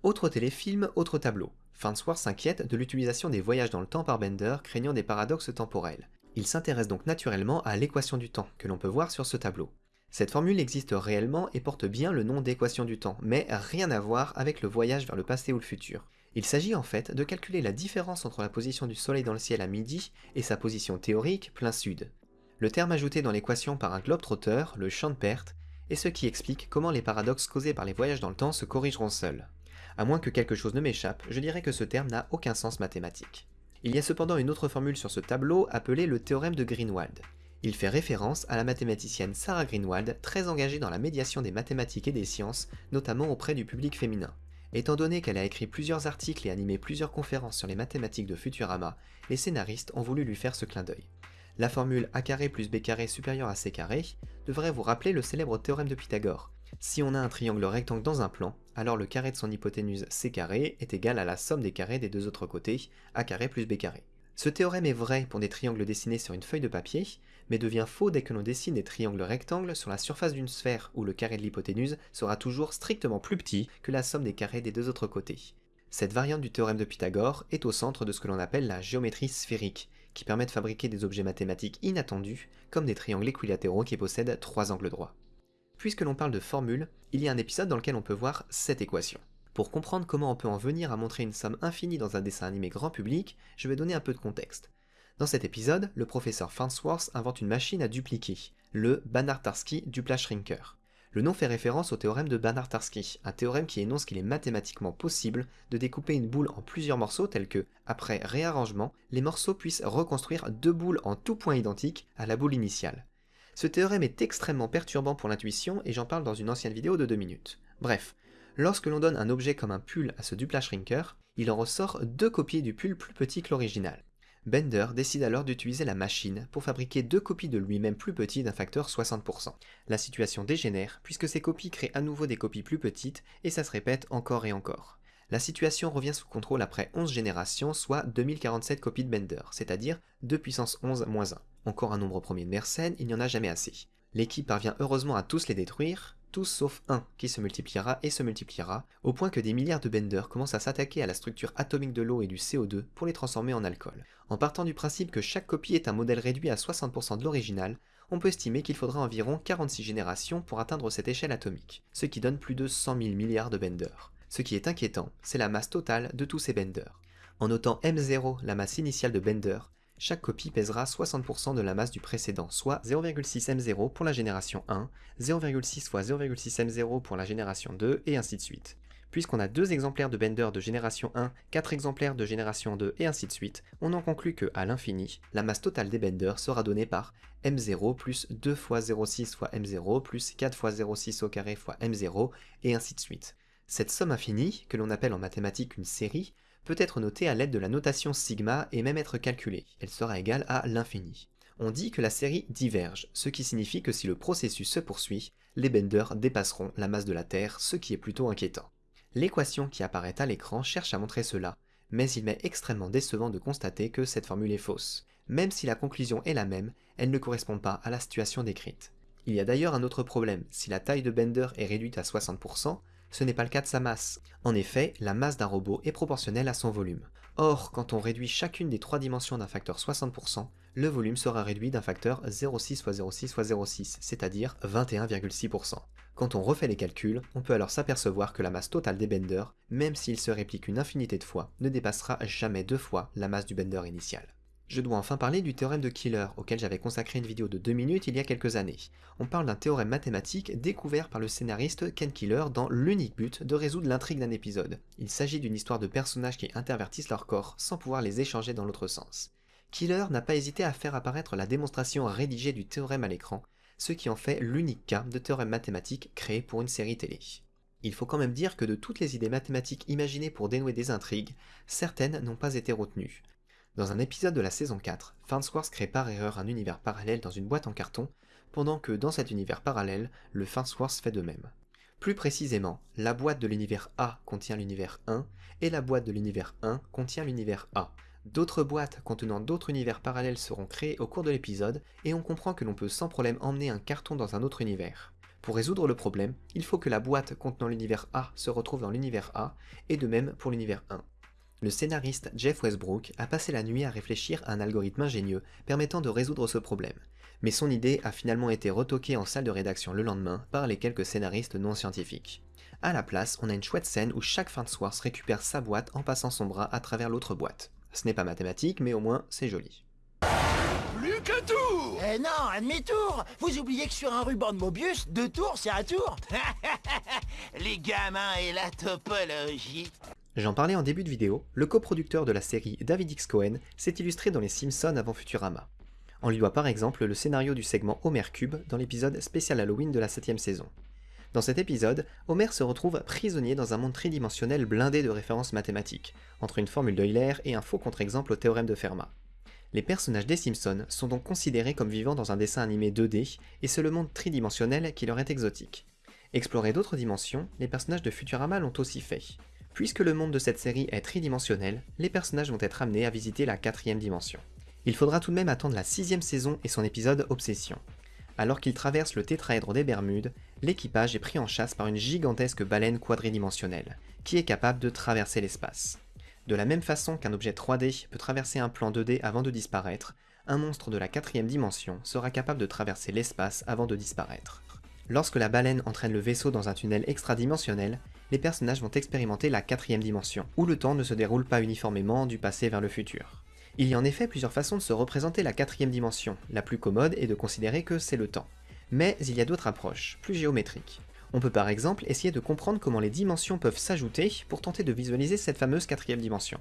Autre téléfilm, autre tableau. Farnsworth s'inquiète de l'utilisation des voyages dans le temps par Bender, craignant des paradoxes temporels. Il s'intéresse donc naturellement à l'équation du temps, que l'on peut voir sur ce tableau. Cette formule existe réellement et porte bien le nom d'équation du temps, mais rien à voir avec le voyage vers le passé ou le futur. Il s'agit en fait de calculer la différence entre la position du Soleil dans le ciel à midi et sa position théorique plein sud. Le terme ajouté dans l'équation par un globe-trotteur, le champ de perte, est ce qui explique comment les paradoxes causés par les voyages dans le temps se corrigeront seuls. À moins que quelque chose ne m'échappe, je dirais que ce terme n'a aucun sens mathématique. Il y a cependant une autre formule sur ce tableau appelée le théorème de Greenwald. Il fait référence à la mathématicienne Sarah Greenwald, très engagée dans la médiation des mathématiques et des sciences, notamment auprès du public féminin. Étant donné qu'elle a écrit plusieurs articles et animé plusieurs conférences sur les mathématiques de Futurama, les scénaristes ont voulu lui faire ce clin d'œil. La formule a plus b supérieur à c devrait vous rappeler le célèbre théorème de Pythagore. Si on a un triangle rectangle dans un plan, alors le carré de son hypoténuse c est égal à la somme des carrés des deux autres côtés, a carré plus b carré. Ce théorème est vrai pour des triangles dessinés sur une feuille de papier, mais devient faux dès que l'on dessine des triangles rectangles sur la surface d'une sphère où le carré de l'hypoténuse sera toujours strictement plus petit que la somme des carrés des deux autres côtés. Cette variante du théorème de Pythagore est au centre de ce que l'on appelle la géométrie sphérique, qui permet de fabriquer des objets mathématiques inattendus, comme des triangles équilatéraux qui possèdent trois angles droits. Puisque l'on parle de formules, il y a un épisode dans lequel on peut voir cette équation. Pour comprendre comment on peut en venir à montrer une somme infinie dans un dessin animé grand public, je vais donner un peu de contexte. Dans cet épisode, le professeur Farnsworth invente une machine à dupliquer, le Banach-Tarski Dupla-Shrinker. Le nom fait référence au théorème de Banach-Tarski, un théorème qui énonce qu'il est mathématiquement possible de découper une boule en plusieurs morceaux tels que, après réarrangement, les morceaux puissent reconstruire deux boules en tout point identiques à la boule initiale. Ce théorème est extrêmement perturbant pour l'intuition et j'en parle dans une ancienne vidéo de 2 minutes. Bref, lorsque l'on donne un objet comme un pull à ce Dupla Shrinker, il en ressort deux copies du pull plus petit que l'original. Bender décide alors d'utiliser la machine pour fabriquer deux copies de lui-même plus petites d'un facteur 60%. La situation dégénère puisque ces copies créent à nouveau des copies plus petites et ça se répète encore et encore. La situation revient sous contrôle après 11 générations, soit 2047 copies de Bender, c'est-à-dire 2 puissance 11 moins 1. Encore un nombre premier de Mersenne, il n'y en a jamais assez. L'équipe parvient heureusement à tous les détruire, tous sauf un qui se multipliera et se multipliera, au point que des milliards de benders commencent à s'attaquer à la structure atomique de l'eau et du CO2 pour les transformer en alcool. En partant du principe que chaque copie est un modèle réduit à 60% de l'original, on peut estimer qu'il faudra environ 46 générations pour atteindre cette échelle atomique, ce qui donne plus de 100 000 milliards de benders. Ce qui est inquiétant, c'est la masse totale de tous ces benders. En notant M0, la masse initiale de Bender, chaque copie pèsera 60% de la masse du précédent, soit 0,6 M0 pour la génération 1, 0,6 fois 0,6 M0 pour la génération 2, et ainsi de suite. Puisqu'on a deux exemplaires de Bender de génération 1, 4 exemplaires de génération 2, et ainsi de suite, on en conclut que, à l'infini, la masse totale des Benders sera donnée par M0 plus 2 fois 0,6 fois M0 plus 4 fois 0,6 au carré fois M0, et ainsi de suite. Cette somme infinie, que l'on appelle en mathématiques une série, peut être notée à l'aide de la notation sigma et même être calculée. Elle sera égale à l'infini. On dit que la série diverge, ce qui signifie que si le processus se poursuit, les benders dépasseront la masse de la Terre, ce qui est plutôt inquiétant. L'équation qui apparaît à l'écran cherche à montrer cela, mais il m'est extrêmement décevant de constater que cette formule est fausse. Même si la conclusion est la même, elle ne correspond pas à la situation décrite. Il y a d'ailleurs un autre problème, si la taille de Bender est réduite à 60%, ce n'est pas le cas de sa masse. En effet, la masse d'un robot est proportionnelle à son volume. Or, quand on réduit chacune des trois dimensions d'un facteur 60%, le volume sera réduit d'un facteur 0,6 x 0,6 x 0,6, c'est-à-dire 21,6%. Quand on refait les calculs, on peut alors s'apercevoir que la masse totale des benders, même s'ils se répliquent une infinité de fois, ne dépassera jamais deux fois la masse du bender initial. Je dois enfin parler du théorème de Killer, auquel j'avais consacré une vidéo de 2 minutes il y a quelques années. On parle d'un théorème mathématique découvert par le scénariste Ken Killer dans l'unique but de résoudre l'intrigue d'un épisode. Il s'agit d'une histoire de personnages qui intervertissent leur corps sans pouvoir les échanger dans l'autre sens. Killer n'a pas hésité à faire apparaître la démonstration rédigée du théorème à l'écran, ce qui en fait l'unique cas de théorème mathématique créé pour une série télé. Il faut quand même dire que de toutes les idées mathématiques imaginées pour dénouer des intrigues, certaines n'ont pas été retenues. Dans un épisode de la saison 4, Farnsworth crée par erreur un univers parallèle dans une boîte en carton, pendant que dans cet univers parallèle, le Farnsworth fait de même. Plus précisément, la boîte de l'univers A contient l'univers 1, et la boîte de l'univers 1 contient l'univers A. D'autres boîtes contenant d'autres univers parallèles seront créées au cours de l'épisode, et on comprend que l'on peut sans problème emmener un carton dans un autre univers. Pour résoudre le problème, il faut que la boîte contenant l'univers A se retrouve dans l'univers A, et de même pour l'univers 1 le scénariste Jeff Westbrook a passé la nuit à réfléchir à un algorithme ingénieux permettant de résoudre ce problème, mais son idée a finalement été retoquée en salle de rédaction le lendemain par les quelques scénaristes non scientifiques. À la place, on a une chouette scène où chaque Farnsworth récupère sa boîte en passant son bras à travers l'autre boîte. Ce n'est pas mathématique, mais au moins c'est joli. Plus que tour Eh non, un demi-tour Vous oubliez que sur un ruban de Mobius, deux tours, c'est un tour Les gamins et la topologie J'en parlais en début de vidéo, le coproducteur de la série David X. Cohen s'est illustré dans les Simpsons avant Futurama. On lui doit par exemple le scénario du segment Homer Cube dans l'épisode spécial Halloween de la 7ème saison. Dans cet épisode, Homer se retrouve prisonnier dans un monde tridimensionnel blindé de références mathématiques, entre une formule d'Euler et un faux contre-exemple au théorème de Fermat. Les personnages des Simpsons sont donc considérés comme vivant dans un dessin animé 2D, et c'est le monde tridimensionnel qui leur est exotique. Explorer d'autres dimensions, les personnages de Futurama l'ont aussi fait. Puisque le monde de cette série est tridimensionnel, les personnages vont être amenés à visiter la quatrième dimension. Il faudra tout de même attendre la sixième saison et son épisode Obsession. Alors qu'ils traversent le tétraèdre des Bermudes, l'équipage est pris en chasse par une gigantesque baleine quadridimensionnelle, qui est capable de traverser l'espace. De la même façon qu'un objet 3D peut traverser un plan 2D avant de disparaître, un monstre de la quatrième dimension sera capable de traverser l'espace avant de disparaître. Lorsque la baleine entraîne le vaisseau dans un tunnel extradimensionnel, les personnages vont expérimenter la quatrième dimension, où le temps ne se déroule pas uniformément du passé vers le futur. Il y a en effet plusieurs façons de se représenter la quatrième dimension, la plus commode est de considérer que c'est le temps. Mais il y a d'autres approches, plus géométriques. On peut par exemple essayer de comprendre comment les dimensions peuvent s'ajouter pour tenter de visualiser cette fameuse quatrième dimension.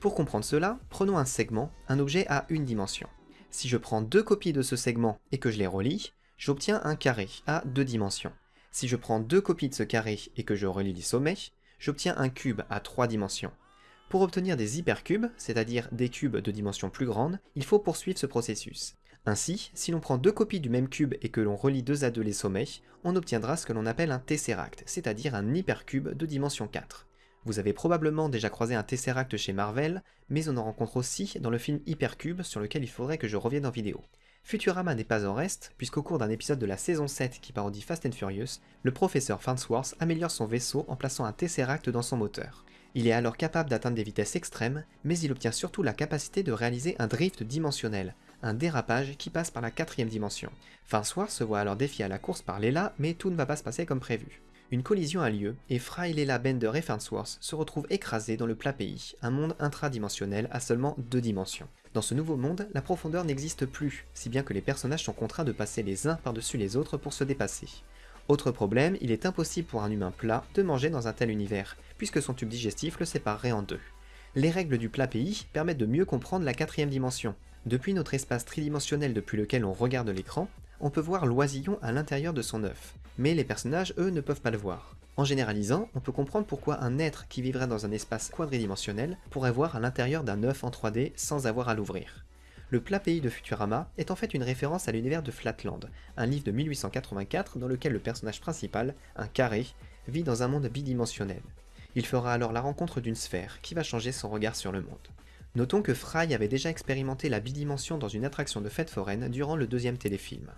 Pour comprendre cela, prenons un segment, un objet à une dimension. Si je prends deux copies de ce segment et que je les relie, j'obtiens un carré à deux dimensions. Si je prends deux copies de ce carré et que je relie les sommets, j'obtiens un cube à trois dimensions. Pour obtenir des hypercubes, c'est-à-dire des cubes de dimension plus grande, il faut poursuivre ce processus. Ainsi, si l'on prend deux copies du même cube et que l'on relie deux à deux les sommets, on obtiendra ce que l'on appelle un tesseract, c'est-à-dire un hypercube de dimension 4. Vous avez probablement déjà croisé un tesseract chez Marvel, mais on en rencontre aussi dans le film Hypercube sur lequel il faudrait que je revienne en vidéo. Futurama n'est pas en reste, puisqu'au cours d'un épisode de la saison 7 qui parodie Fast and Furious, le professeur Farnsworth améliore son vaisseau en plaçant un Tesseract dans son moteur. Il est alors capable d'atteindre des vitesses extrêmes, mais il obtient surtout la capacité de réaliser un drift dimensionnel, un dérapage qui passe par la quatrième dimension. Farnsworth se voit alors défié à la course par Leela, mais tout ne va pas se passer comme prévu. Une collision a lieu, et Fry, Leela, Bender et Farnsworth se retrouvent écrasés dans le plat pays, un monde intradimensionnel à seulement deux dimensions. Dans ce nouveau monde, la profondeur n'existe plus, si bien que les personnages sont contraints de passer les uns par-dessus les autres pour se dépasser. Autre problème, il est impossible pour un humain plat de manger dans un tel univers, puisque son tube digestif le séparerait en deux. Les règles du plat pays permettent de mieux comprendre la quatrième dimension. Depuis notre espace tridimensionnel depuis lequel on regarde l'écran, on peut voir l'oisillon à l'intérieur de son œuf, mais les personnages, eux, ne peuvent pas le voir. En généralisant, on peut comprendre pourquoi un être qui vivrait dans un espace quadridimensionnel pourrait voir à l'intérieur d'un œuf en 3D sans avoir à l'ouvrir. Le plat pays de Futurama est en fait une référence à l'univers de Flatland, un livre de 1884 dans lequel le personnage principal, un carré, vit dans un monde bidimensionnel. Il fera alors la rencontre d'une sphère qui va changer son regard sur le monde. Notons que Fry avait déjà expérimenté la bidimension dans une attraction de fête foraine durant le deuxième téléfilm.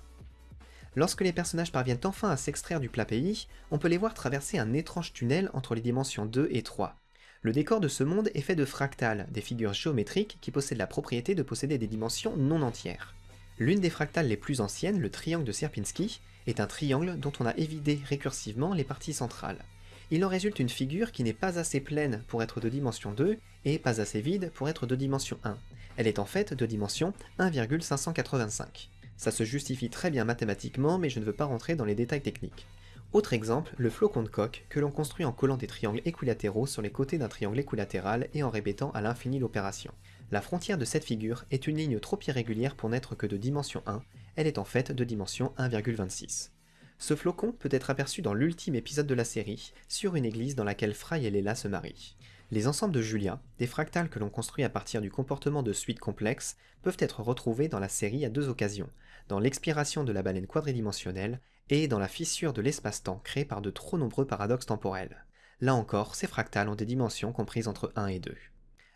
Lorsque les personnages parviennent enfin à s'extraire du plat pays, on peut les voir traverser un étrange tunnel entre les dimensions 2 et 3. Le décor de ce monde est fait de fractales, des figures géométriques qui possèdent la propriété de posséder des dimensions non entières. L'une des fractales les plus anciennes, le triangle de Sierpinski, est un triangle dont on a évidé récursivement les parties centrales. Il en résulte une figure qui n'est pas assez pleine pour être de dimension 2 et pas assez vide pour être de dimension 1. Elle est en fait de dimension 1,585. Ça se justifie très bien mathématiquement, mais je ne veux pas rentrer dans les détails techniques. Autre exemple, le flocon de coque, que l'on construit en collant des triangles équilatéraux sur les côtés d'un triangle équilatéral et en répétant à l'infini l'opération. La frontière de cette figure est une ligne trop irrégulière pour n'être que de dimension 1, elle est en fait de dimension 1,26. Ce flocon peut être aperçu dans l'ultime épisode de la série, sur une église dans laquelle Fry et Leila se marient. Les ensembles de Julia, des fractales que l'on construit à partir du comportement de suites complexes, peuvent être retrouvés dans la série à deux occasions, dans l'expiration de la baleine quadridimensionnelle et dans la fissure de l'espace-temps créée par de trop nombreux paradoxes temporels. Là encore, ces fractales ont des dimensions comprises entre 1 et 2.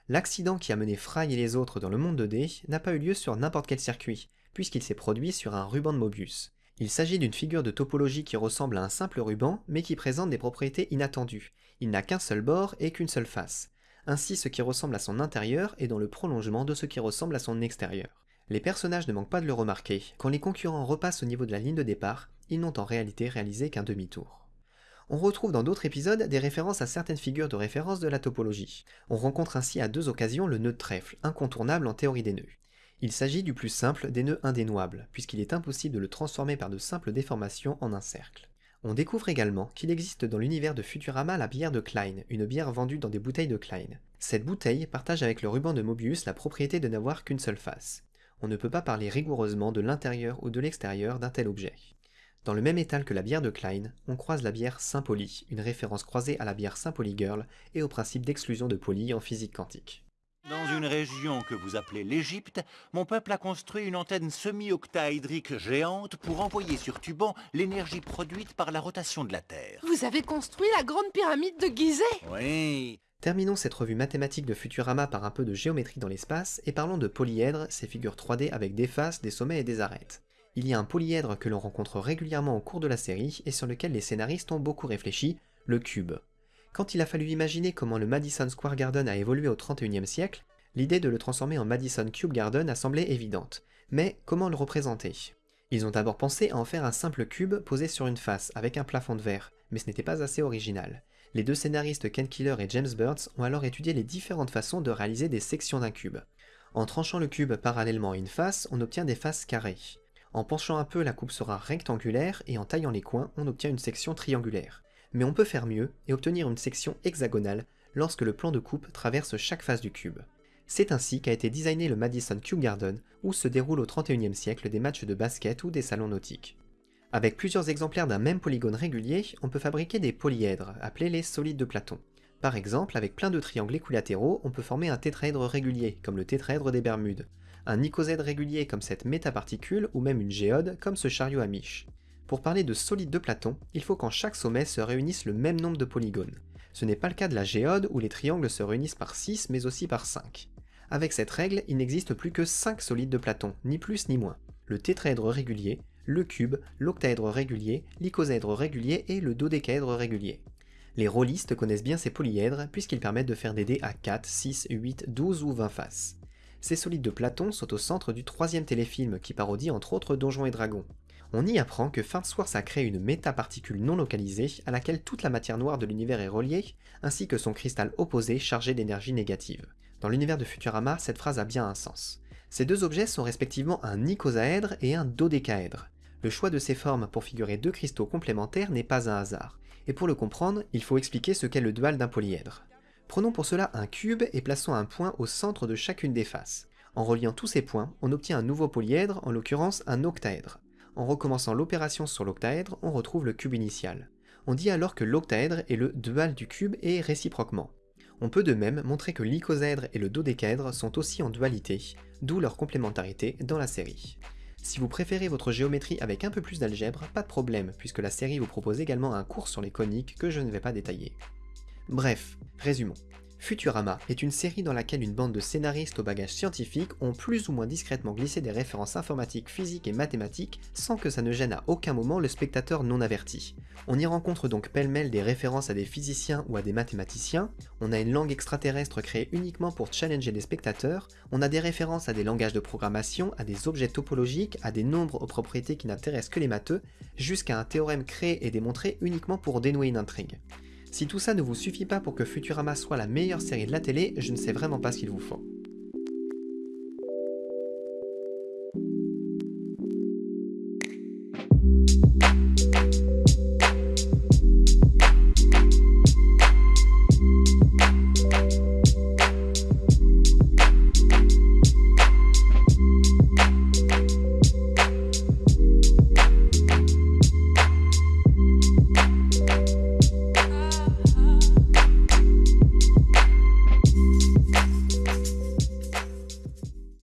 L'accident qui a mené Fry et les autres dans le monde 2D n'a pas eu lieu sur n'importe quel circuit, puisqu'il s'est produit sur un ruban de Mobius. Il s'agit d'une figure de topologie qui ressemble à un simple ruban, mais qui présente des propriétés inattendues. Il n'a qu'un seul bord et qu'une seule face. Ainsi, ce qui ressemble à son intérieur est dans le prolongement de ce qui ressemble à son extérieur. Les personnages ne manquent pas de le remarquer, quand les concurrents repassent au niveau de la ligne de départ, ils n'ont en réalité réalisé qu'un demi-tour. On retrouve dans d'autres épisodes des références à certaines figures de référence de la topologie. On rencontre ainsi à deux occasions le nœud de trèfle, incontournable en théorie des nœuds. Il s'agit du plus simple des nœuds indénouables, puisqu'il est impossible de le transformer par de simples déformations en un cercle. On découvre également qu'il existe dans l'univers de Futurama la bière de Klein, une bière vendue dans des bouteilles de Klein. Cette bouteille partage avec le ruban de Mobius la propriété de n'avoir qu'une seule face. On ne peut pas parler rigoureusement de l'intérieur ou de l'extérieur d'un tel objet. Dans le même étal que la bière de Klein, on croise la bière Saint-Pauli, une référence croisée à la bière Saint-Pauli Girl et au principe d'exclusion de Pauli en physique quantique. Dans une région que vous appelez l'Égypte, mon peuple a construit une antenne semi-octaédrique géante pour envoyer sur Tuban l'énergie produite par la rotation de la Terre. Vous avez construit la grande pyramide de Gizeh Oui. Terminons cette revue mathématique de Futurama par un peu de géométrie dans l'espace et parlons de polyèdres, ces figures 3D avec des faces, des sommets et des arêtes il y a un polyèdre que l'on rencontre régulièrement au cours de la série et sur lequel les scénaristes ont beaucoup réfléchi, le cube. Quand il a fallu imaginer comment le Madison Square Garden a évolué au XXIe siècle, l'idée de le transformer en Madison Cube Garden a semblé évidente. Mais comment le représenter? Ils ont d'abord pensé à en faire un simple cube posé sur une face, avec un plafond de verre, mais ce n'était pas assez original. Les deux scénaristes Ken Killer et James Burns ont alors étudié les différentes façons de réaliser des sections d'un cube. En tranchant le cube parallèlement à une face, on obtient des faces carrées. En penchant un peu, la coupe sera rectangulaire et en taillant les coins, on obtient une section triangulaire. Mais on peut faire mieux et obtenir une section hexagonale lorsque le plan de coupe traverse chaque face du cube. C'est ainsi qu'a été designé le Madison Cube Garden, où se déroulent au 31e siècle des matchs de basket ou des salons nautiques. Avec plusieurs exemplaires d'un même polygone régulier, on peut fabriquer des polyèdres, appelés les solides de Platon. Par exemple, avec plein de triangles équilatéraux, on peut former un tétraèdre régulier, comme le tétraèdre des Bermudes, un icosèdre régulier comme cette métaparticule ou même une géode comme ce chariot à miche. Pour parler de solide de Platon, il faut qu'en chaque sommet se réunissent le même nombre de polygones. Ce n'est pas le cas de la géode où les triangles se réunissent par 6 mais aussi par 5. Avec cette règle, il n'existe plus que 5 solides de Platon, ni plus ni moins. Le tétraèdre régulier, le cube, l'octaèdre régulier, l'icosèdre régulier et le dodécaèdre régulier. Les rôlistes connaissent bien ces polyèdres puisqu'ils permettent de faire des dés à 4, 6, 8, 12 ou 20 faces. Ces solides de Platon sont au centre du troisième téléfilm qui parodie entre autres Donjons et Dragons. On y apprend que Farnsworth a créé une métaparticule non localisée à laquelle toute la matière noire de l'univers est reliée, ainsi que son cristal opposé chargé d'énergie négative. Dans l'univers de Futurama, cette phrase a bien un sens. Ces deux objets sont respectivement un icosaèdre et un dodécaèdre. Le choix de ces formes pour figurer deux cristaux complémentaires n'est pas un hasard, et pour le comprendre, il faut expliquer ce qu'est le dual d'un polyèdre. Prenons pour cela un cube et plaçons un point au centre de chacune des faces. En reliant tous ces points, on obtient un nouveau polyèdre, en l'occurrence un octaèdre. En recommençant l'opération sur l'octaèdre, on retrouve le cube initial. On dit alors que l'octaèdre est le dual du cube et réciproquement. On peut de même montrer que l'icosaèdre et le dodécaèdre sont aussi en dualité, d'où leur complémentarité dans la série. Si vous préférez votre géométrie avec un peu plus d'algèbre, pas de problème, puisque la série vous propose également un cours sur les coniques que je ne vais pas détailler. Bref, résumons. Futurama est une série dans laquelle une bande de scénaristes au bagage scientifique ont plus ou moins discrètement glissé des références informatiques, physiques et mathématiques sans que ça ne gêne à aucun moment le spectateur non averti. On y rencontre donc pêle-mêle des références à des physiciens ou à des mathématiciens, on a une langue extraterrestre créée uniquement pour challenger les spectateurs, on a des références à des langages de programmation, à des objets topologiques, à des nombres aux propriétés qui n'intéressent que les matheux, jusqu'à un théorème créé et démontré uniquement pour dénouer une intrigue. Si tout ça ne vous suffit pas pour que Futurama soit la meilleure série de la télé, je ne sais vraiment pas ce qu'il vous faut.